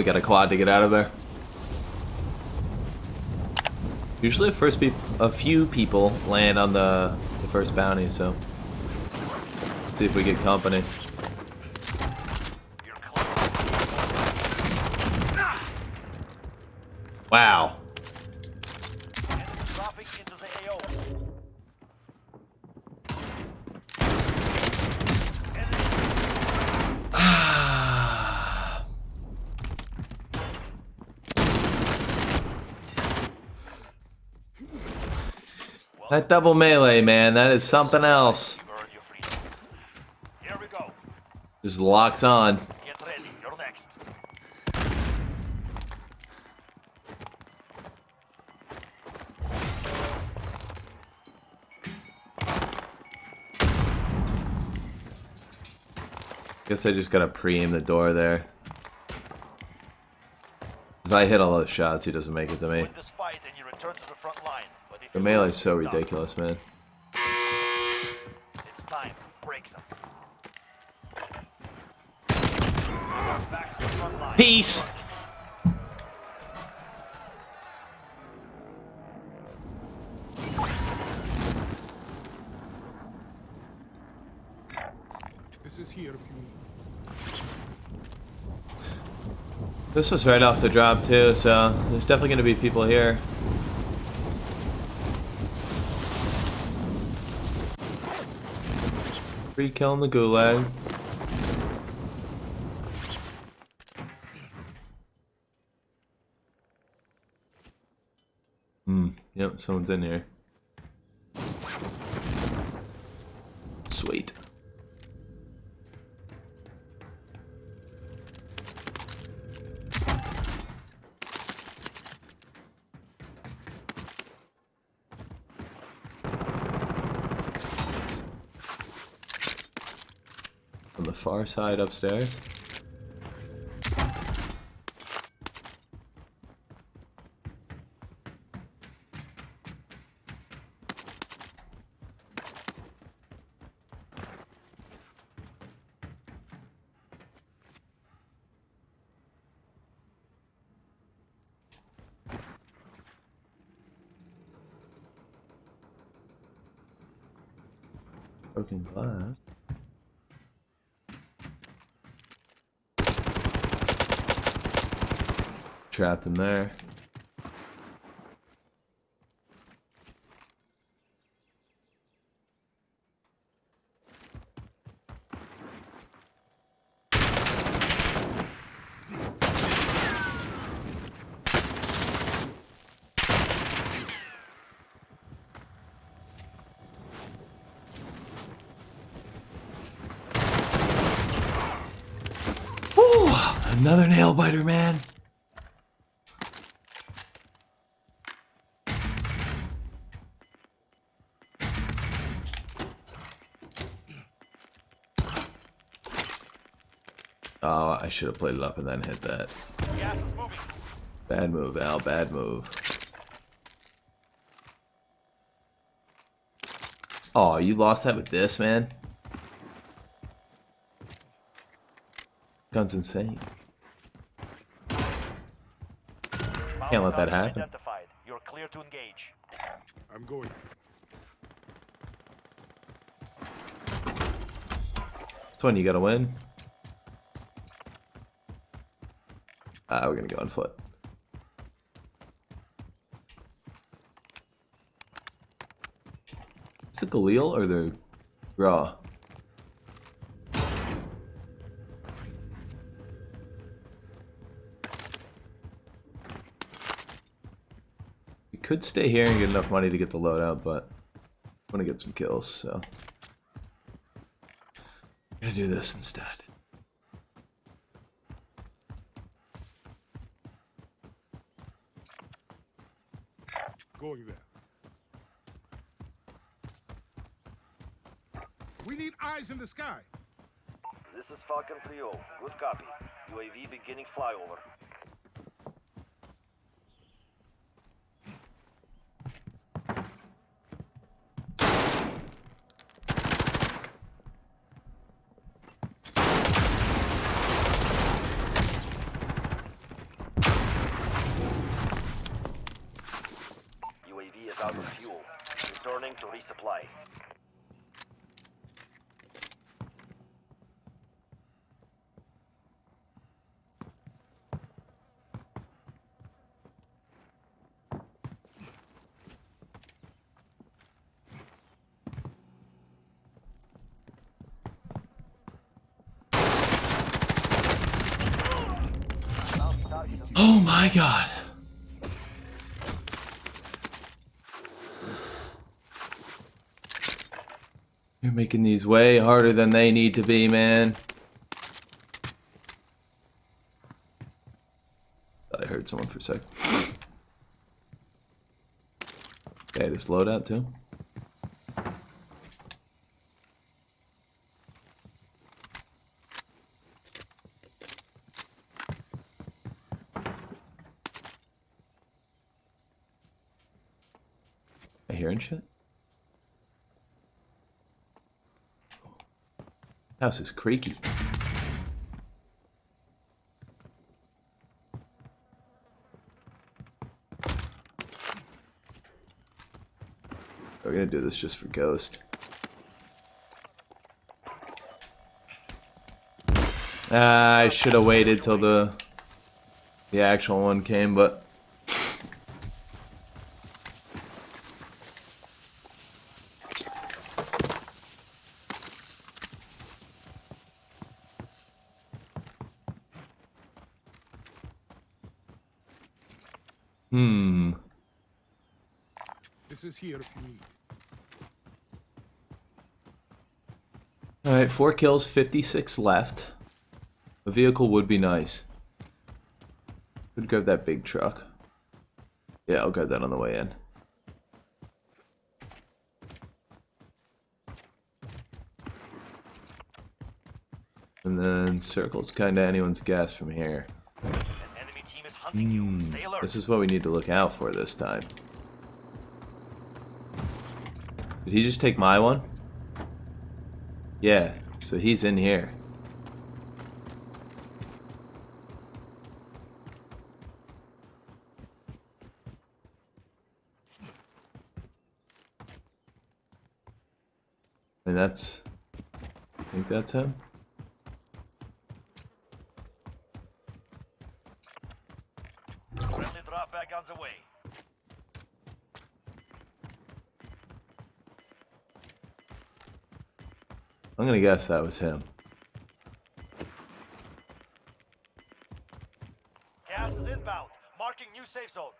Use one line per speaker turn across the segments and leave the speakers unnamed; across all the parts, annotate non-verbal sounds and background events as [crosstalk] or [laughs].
we got a quad to get out of there. Usually, the first a few people land on the, the first bounty, so see if we get company. Wow. That double melee, man, that is something else. Just locks on. Guess I just gotta pre-aim the door there. If I hit all those shots, he doesn't make it to me. The melee's so ridiculous, man. It's time. Break some. Peace. This is here if you need. This was right off the drop too, so there's definitely going to be people here. Free kill in the gulag. Hmm, yep, someone's in here. Sweet. on the far side upstairs. Broken glass. Trapped in there. Another nail biter, man. Should have played it up and then hit that. Bad move, Al. Bad move. Oh, you lost that with this, man? Gun's insane. Can't let that happen. You're clear to engage. I'm going. This one you gotta win. Ah, we're gonna go on foot. Is it Galil or the Raw? We could stay here and get enough money to get the loadout, but I want to get some kills, so... I'm gonna do this instead. the sky.
This is Falcon 3 Good copy. UAV beginning flyover. UAV is out of fuel. Returning to resupply.
Oh my god. You're making these way harder than they need to be, man. I heard someone for a sec. Okay, this loadout too. Shit? House is creaky. We're gonna do this just for Ghost. Ah, I should have waited till the the actual one came, but hmm.
This is here if you need.
All right, four kills, 56 left. A vehicle would be nice. Could grab that big truck. Yeah, I'll grab that on the way in. And then circle's kind of anyone's guess from here.
An enemy team is hunting you. Hmm, Stay alert.
This is what we need to look out for this time. Did he just take my one? Yeah, so he's in here. And that's... I think that's him?
Friendly drop back on the way.
I'm gonna guess that was him.
Gas is inbound. Marking new safe zone.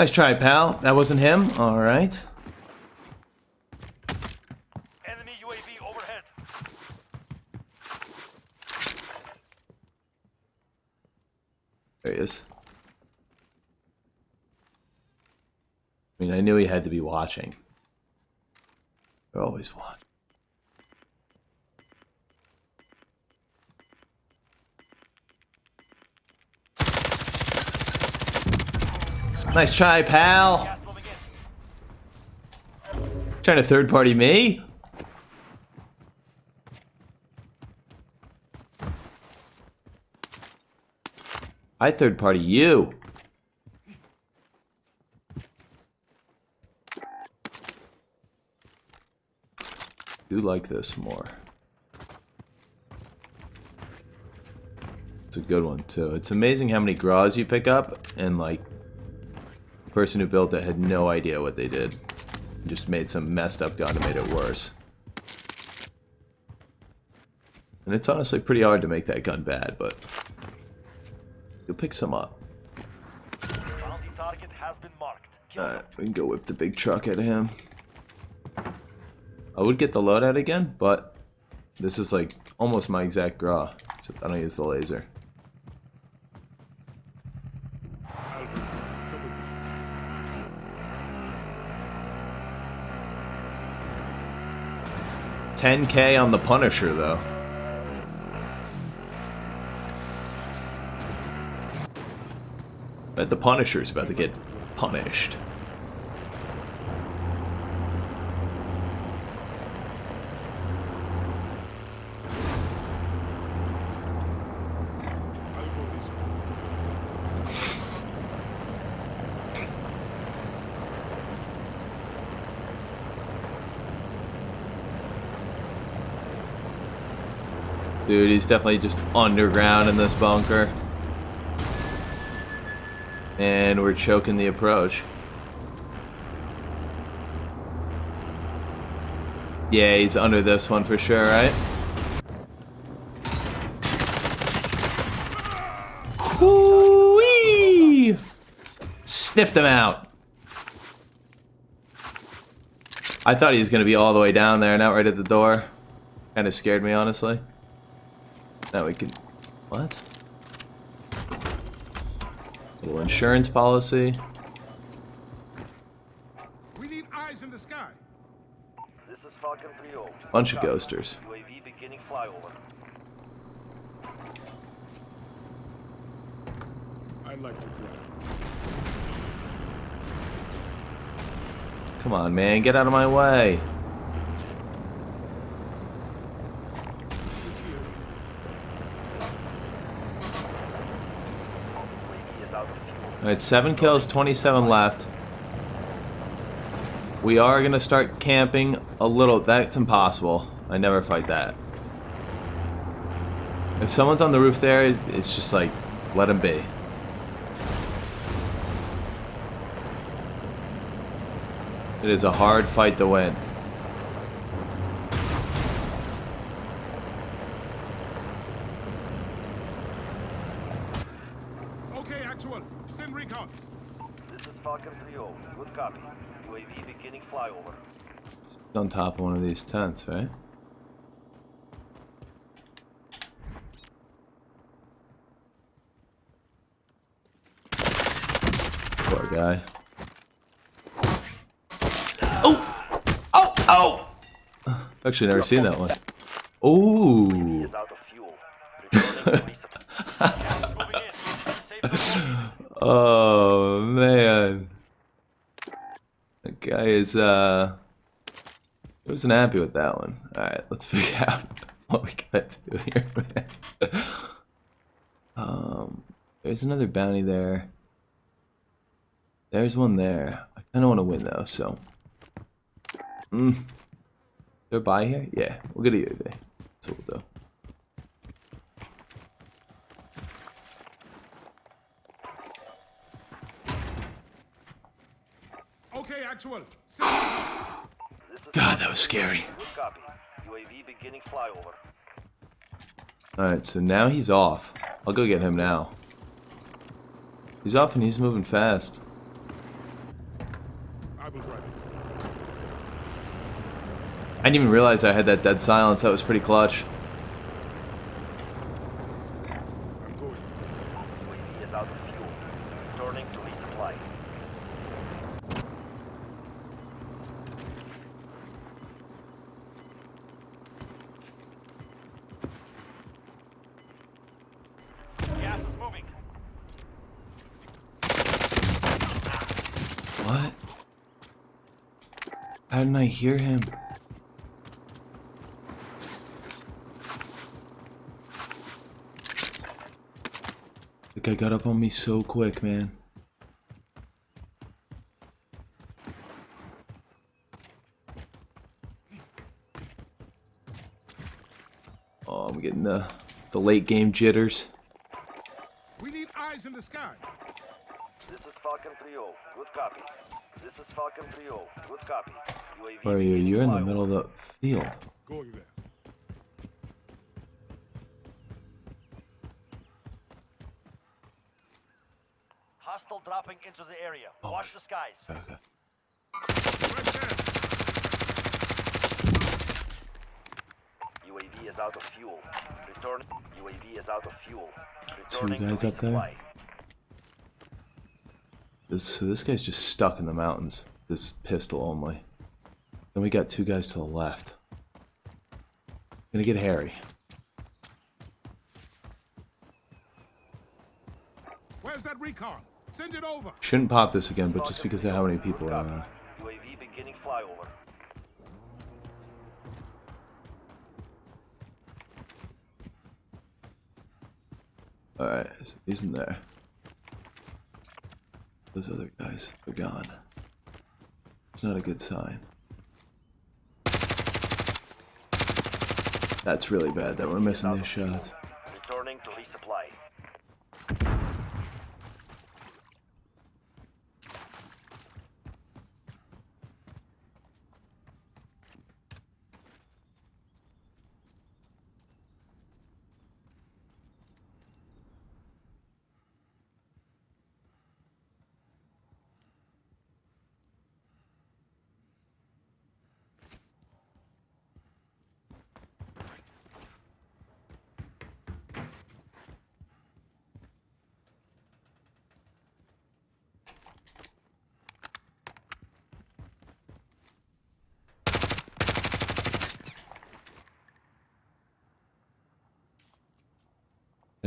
Nice try, pal. That wasn't him? Alright.
Enemy UAV overhead.
There he is. I mean, I knew he had to be watching. They're always watching. Nice try, pal. Trying to third party me? I third party you. Do like this more. It's a good one too. It's amazing how many Graus you pick up and like the person who built it had no idea what they did. Just made some messed up gun and made it worse. And it's honestly pretty hard to make that gun bad, but you'll pick some up.
Bounty target has been marked. Kill
Alright, we can go whip the big truck at him. I would get the loadout again, but this is like almost my exact Grau. Except I don't use the laser. Ten K on the Punisher though. Bet the Punisher's about to get punished. Dude, he's definitely just underground in this bunker. And we're choking the approach. Yeah, he's under this one for sure, right? Sniffed him out. I thought he was going to be all the way down there, not right at the door. Kind of scared me, honestly. Now we can... What? Little insurance policy.
We need eyes in the sky.
This is Falcon 3-0.
Bunch of ghosters.
UAV beginning flyover.
I'd like to try.
Come on, man. Get out of my way.
This is here.
UAV is out of fuel.
Alright, 7 kills, 27 left. We are going to start camping a little. That's impossible. I never fight that. If someone's on the roof there, it's just like, let them be. It is a hard fight to win.
Okay, actual. Send recon.
This is Falcon 3-0. Good copy. UAV beginning flyover.
It's on top of one of these tents, right? Poor guy. Oh! Oh! Oh! Actually, never seen that one. Ooh!
Is out of fuel. Returning to resupply. Moving in. Safe zone.
Oh man. That guy is uh wasn't happy with that one. Alright, let's [laughs] figure out what we gotta do here. Um there's another bounty there. There's one there. I kinda wanna win though, so. Mm. They're by here? Yeah, we'll get a UAV. That's what we'll do.
Okay, actual. Send recon.
This is
God, that was scary.
Good copy. UAV beginning flyover.
Alright, so now he's off. I'll go get him now. He's off and he's moving fast.
I will drive.
I didn't even realize I had that dead silence. That was pretty clutch.
I'm going.
UAV is out of fuel. Returning to resupply. Gas is moving.
What? How didn't I hear him? The guy got up on me so quick, man. Oh, I'm getting the the late game jitters.
We need eyes in the sky.
This is Falcon 3-0. Good copy. This is Falcon 3-0. Good copy.
Where are you? You're in the middle of the field.
Hostile dropping into the area.
Oh
Watch the skies.
Okay.
UAV is out of fuel. Return. UAV is out of fuel. Returning Two
guys up there. This this guy's just stuck in the mountains. This pistol only. Then we got two guys to the left. Gonna get Harry.
Where's that recon? Send it over.
Shouldn't pop this again, but just because of how many people are. Uh,
UAV beginning flyover.
Alright, so he's in there. Those other guys, they're gone. It's not a good sign. That's really bad that we're missing these shots.
Returning to resupply.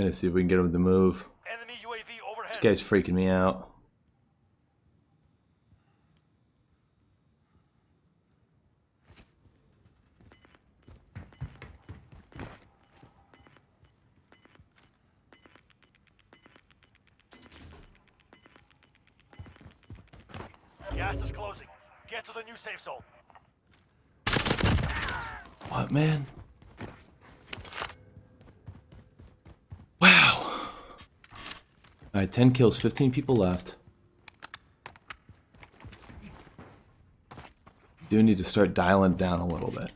Let's see if we can get him to move.
Enemy UAV overhead.
This guy's freaking me out.
Gas is closing. Get to the new safe zone.
What, man? Wow. Alright, 10 kills, 15 people left. Do need to start dialing down a little bit.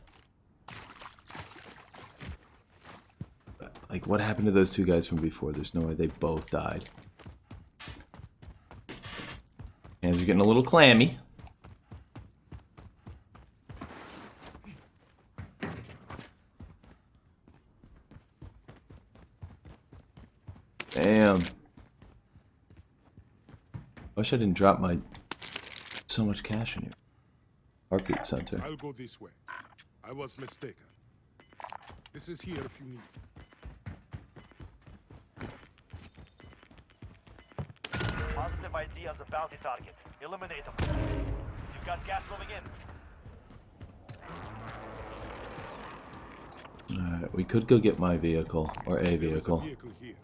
Like, what happened to those two guys from before? There's no way they both died. Hands are getting a little clammy. Wish I didn't drop my so much cash in here. Heartbeat sensor.
I'll go this way. I was mistaken. This is here if you need.
Positive ID on the bounty target. Eliminate them. You've got gas moving in.
Alright, we could go get my vehicle or a
There is a
vehicle.
vehicle here.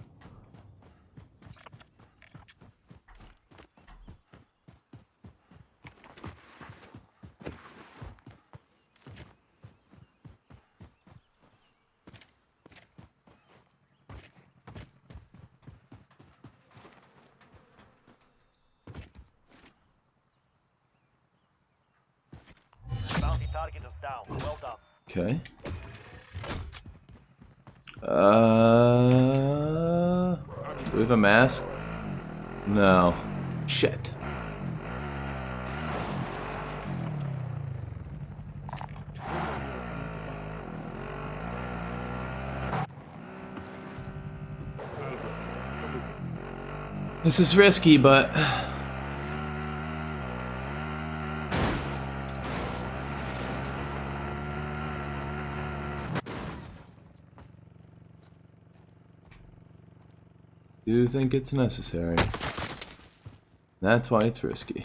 Bounty target is down. Well done.
Okay. Uh, do we have a mask? No. Shit.
Alpha, come with me.
This is risky, but do you think it's necessary. That's why it's risky.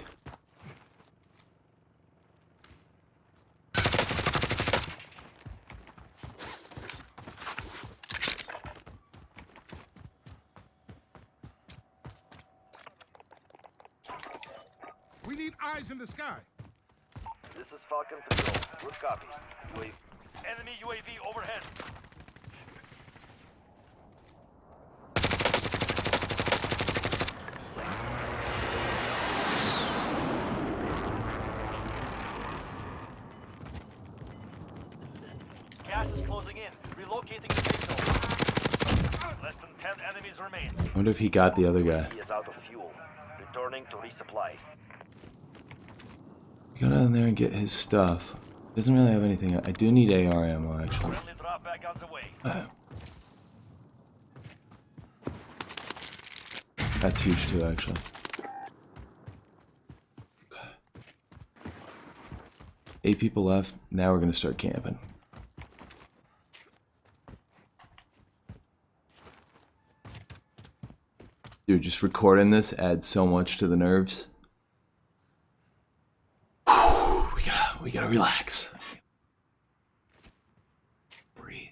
We need eyes in the sky.
This is Falcon 3 Good copy. UAV.
Enemy UAV overhead. Gas is closing in. Relocating the safe zone. Less than 10 enemies remain.
I wonder if he got the other guy.
He is out of fuel. returning to resupply.
Go down there and get his stuff. Doesn't really have anything. I do need AR ammo actually.
Friendly drop back on the way.
That's huge too, actually. Eight people left. Now we're gonna start camping. Dude, just recording this adds so much to the nerves. we gotta, we gotta relax. Breathe.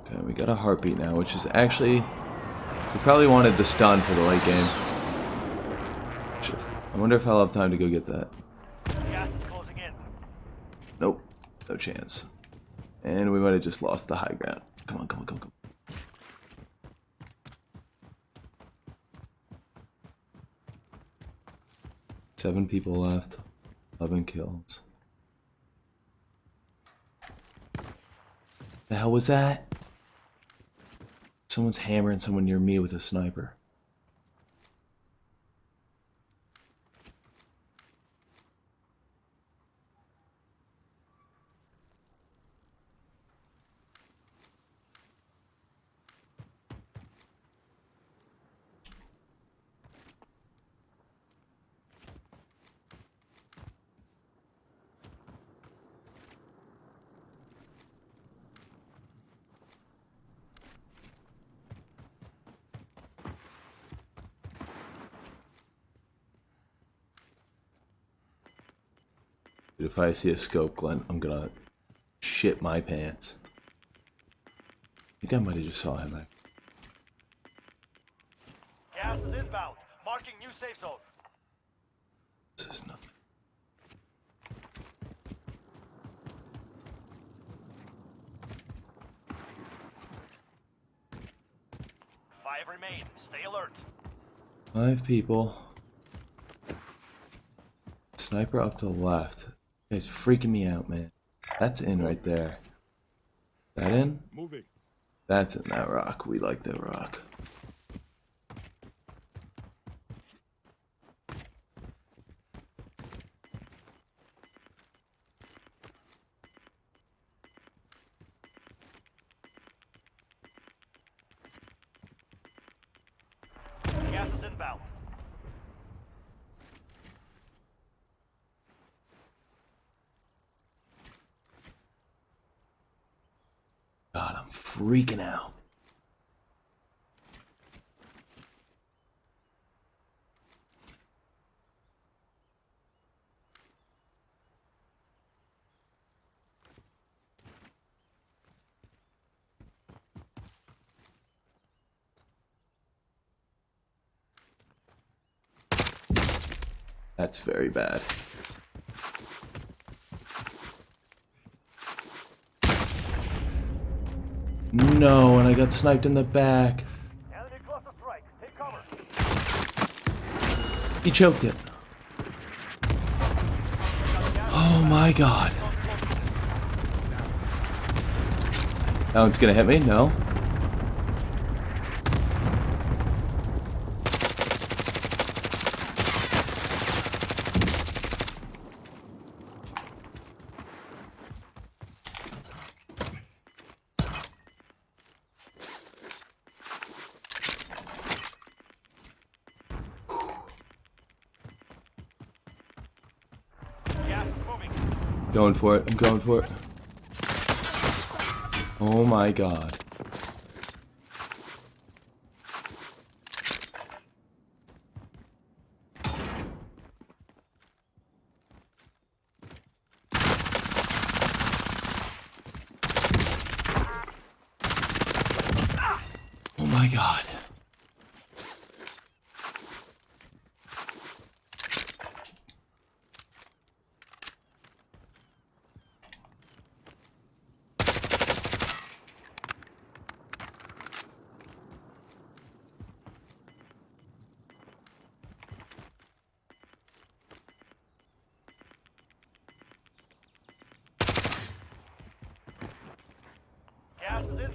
Okay, we got a heartbeat now, which is actually we probably wanted the stun for the late game. I wonder if I'll have time to go get that.
Gas is closing in.
Nope, no chance. And we might have just lost the high ground. Come on, come on, come on, come on. Seven people left. Eleven kills. The hell was that? Someone's hammering someone near me with a sniper. Dude, if I see a scope, Glenn, I'm gonna shit my pants. I think I might have just saw him.
Gas is inbound. Marking new safe zone.
This is nothing.
Five remain. Stay alert.
Five people. Sniper up to the left. Guy's freaking me out, man. That's in right there. That in?
Moving.
That's in that rock. We like that rock.
Gas is inbound.
God, I'm freaking out. That's very bad. No, and I got sniped in the back. He choked it. Oh my god. That one's gonna hit me? No. Going for it. I'm going for it. Oh my god.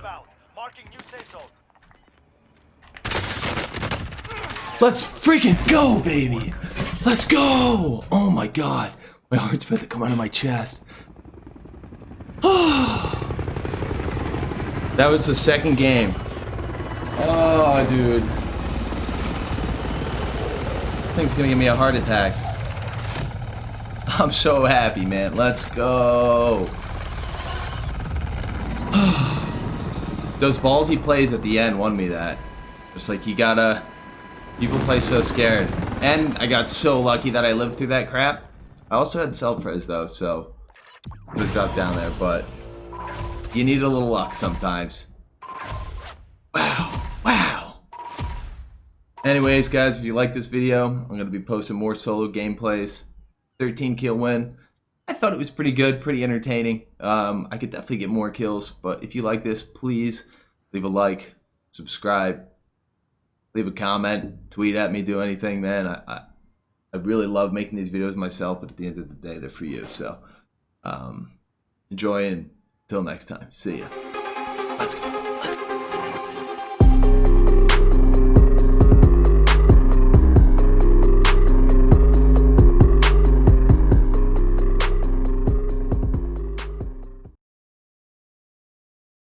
inbound. Marking new safe zone.
Let's freaking go, baby! Let's go! Oh my god. My heart's about to come out of my chest. [sighs] that was the second game. Oh, dude. This thing's gonna give me a heart attack. I'm so happy, man. Let's go. Those ballsy plays at the end won me that. Just like you gotta. People play so scared. And I got so lucky that I lived through that crap. I also had self-res though, so have dropped down there, but you need a little luck sometimes. Wow, wow. Anyways, guys, if you like this video, I'm gonna be posting more solo gameplays. 13 kill win. I thought it was pretty good, pretty entertaining. Um, I could definitely get more kills, but if you like this, please leave a like, subscribe, leave a comment, tweet at me, do anything, man. I, I, I really love making these videos myself, but at the end of the day, they're for you. So um, enjoy and until next time, see ya. Let's go. Let's go.